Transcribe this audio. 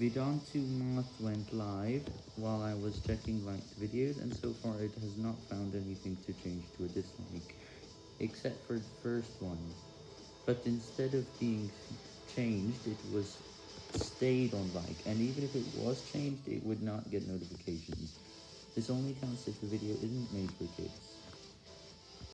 Vedantu Math went live while I was checking liked videos, and so far it has not found anything to change to a dislike, except for the first one. But instead of being changed, it was stayed on like, and even if it was changed, it would not get notifications. This only counts if the video isn't made for kids.